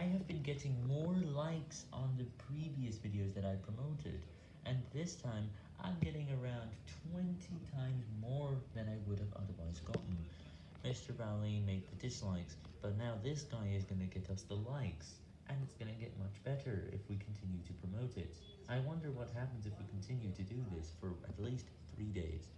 I have been getting more likes on the previous videos that I promoted, and this time I'm getting around 20 times more than I would have otherwise gotten. Mr. Rowley made the dislikes, but now this guy is going to get us the likes, and it's going to get much better if we continue to promote it. I wonder what happens if we continue to do this for at least 3 days.